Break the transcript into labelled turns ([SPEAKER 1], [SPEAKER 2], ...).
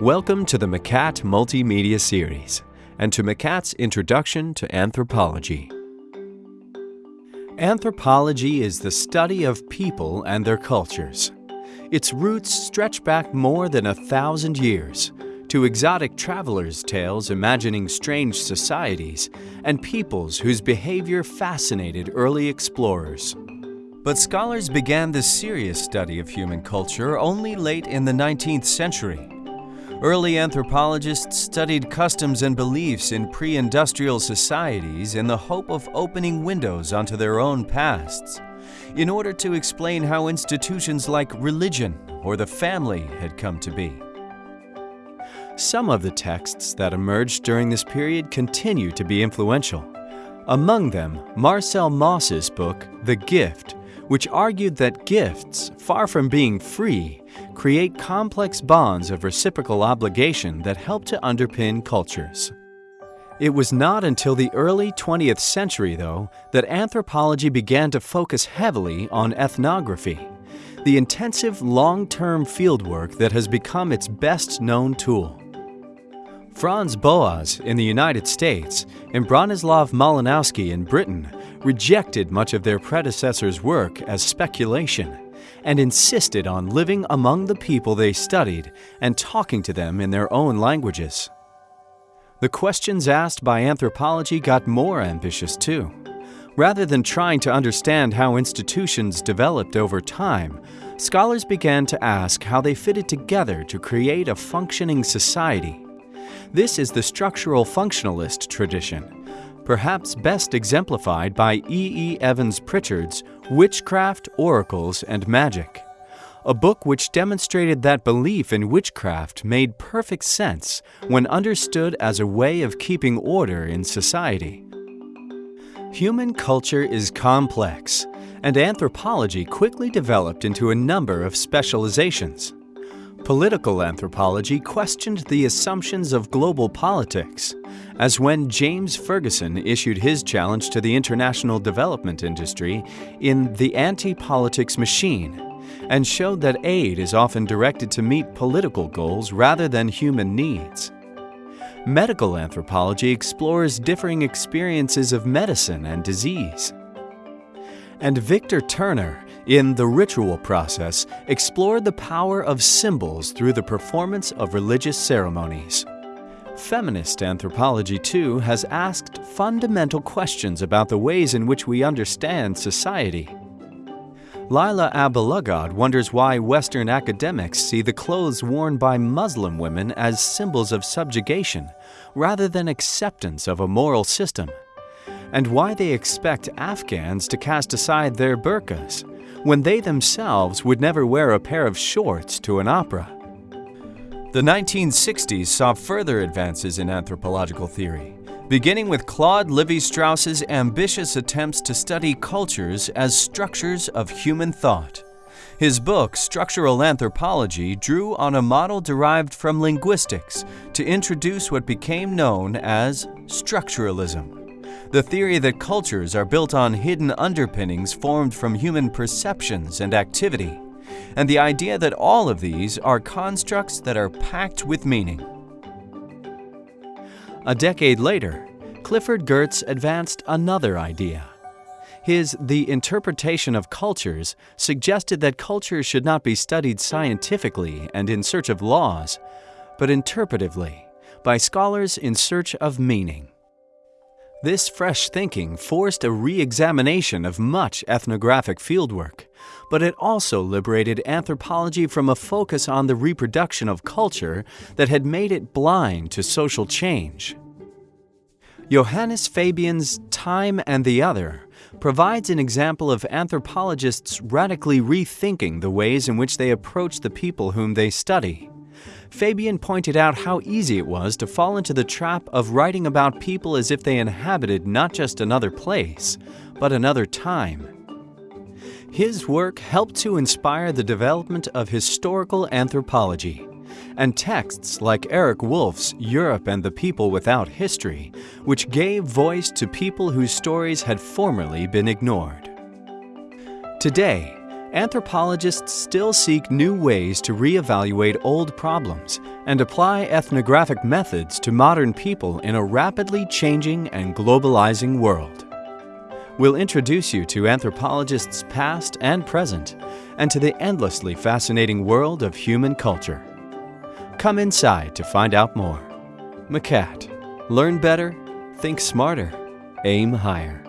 [SPEAKER 1] Welcome to the Macat Multimedia Series and to Macat's Introduction to Anthropology. Anthropology is the study of people and their cultures. Its roots stretch back more than a thousand years to exotic travelers' tales imagining strange societies and peoples whose behavior fascinated early explorers. But scholars began the serious study of human culture only late in the 19th century. Early anthropologists studied customs and beliefs in pre industrial societies in the hope of opening windows onto their own pasts, in order to explain how institutions like religion or the family had come to be. Some of the texts that emerged during this period continue to be influential. Among them, Marcel Mauss's book, The Gift, which argued that gifts, far from being free, create complex bonds of reciprocal obligation that help to underpin cultures. It was not until the early 20th century, though, that anthropology began to focus heavily on ethnography, the intensive long-term fieldwork that has become its best known tool. Franz Boas in the United States and Bronislaw Malinowski in Britain rejected much of their predecessors' work as speculation and insisted on living among the people they studied and talking to them in their own languages. The questions asked by anthropology got more ambitious too. Rather than trying to understand how institutions developed over time, scholars began to ask how they fitted together to create a functioning society this is the structural functionalist tradition, perhaps best exemplified by E. E. Evans Pritchard's Witchcraft, Oracles, and Magic, a book which demonstrated that belief in witchcraft made perfect sense when understood as a way of keeping order in society. Human culture is complex, and anthropology quickly developed into a number of specializations. Political anthropology questioned the assumptions of global politics, as when James Ferguson issued his challenge to the international development industry in The Anti-Politics Machine, and showed that aid is often directed to meet political goals rather than human needs. Medical anthropology explores differing experiences of medicine and disease. And Victor Turner in The Ritual Process, explored the power of symbols through the performance of religious ceremonies. Feminist anthropology, too, has asked fundamental questions about the ways in which we understand society. Lila Abu-Lughod wonders why Western academics see the clothes worn by Muslim women as symbols of subjugation rather than acceptance of a moral system, and why they expect Afghans to cast aside their burqas when they themselves would never wear a pair of shorts to an opera. The 1960s saw further advances in anthropological theory, beginning with Claude Lévi-Strauss's ambitious attempts to study cultures as structures of human thought. His book, Structural Anthropology, drew on a model derived from linguistics to introduce what became known as structuralism the theory that cultures are built on hidden underpinnings formed from human perceptions and activity, and the idea that all of these are constructs that are packed with meaning. A decade later, Clifford Geertz advanced another idea. His The Interpretation of Cultures suggested that culture should not be studied scientifically and in search of laws, but interpretively, by scholars in search of meaning. This fresh thinking forced a re-examination of much ethnographic fieldwork, but it also liberated anthropology from a focus on the reproduction of culture that had made it blind to social change. Johannes Fabian's Time and the Other provides an example of anthropologists radically rethinking the ways in which they approach the people whom they study. Fabian pointed out how easy it was to fall into the trap of writing about people as if they inhabited not just another place, but another time. His work helped to inspire the development of historical anthropology, and texts like Eric Wolf's Europe and the People Without History, which gave voice to people whose stories had formerly been ignored. Today, anthropologists still seek new ways to reevaluate old problems and apply ethnographic methods to modern people in a rapidly changing and globalizing world. We'll introduce you to anthropologists past and present and to the endlessly fascinating world of human culture. Come inside to find out more. Macat. Learn better, think smarter, aim higher.